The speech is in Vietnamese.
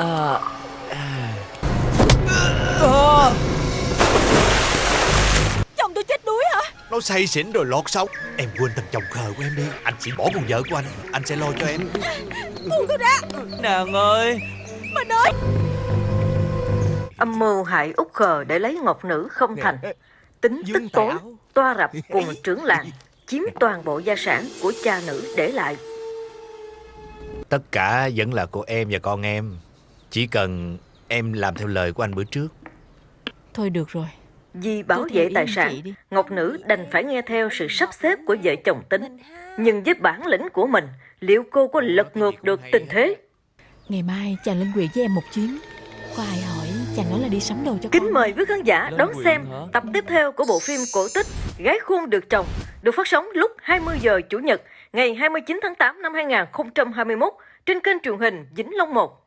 À, à. À. Chồng tôi chết đuối hả? Nó say xỉn rồi lọt sống Em quên thằng chồng khờ của em đi. Anh chỉ bỏ con vợ của anh. Anh sẽ lo cho em. Buông tôi ra Nàng ơi. Mình ơi Âm mưu hại út khờ để lấy ngọc nữ không thành. Tính tức tối Toa rập cùng trưởng làng Chiếm toàn bộ gia sản của cha nữ để lại. Tất cả vẫn là của em và con em Chỉ cần em làm theo lời của anh bữa trước. Thôi được rồi. Vì bảo vệ tài sản. Ngọc nữ đành phải nghe theo sự sắp xếp của vợ chồng tính. Nhưng với bản lĩnh của mình Liệu cô có lật ngược được tình thế? Ngày mai chàng lên quyền với em một chuyến. Có ai hỏi chàng nói là đi sắm đồ cho Kính con? mời quý khán giả đón xem tập tiếp theo của bộ phim cổ tích Gái khuôn được chồng được phát sóng lúc 20 giờ Chủ nhật ngày 29 tháng 8 năm 2021 trên kênh truyền hình Vĩnh Long 1.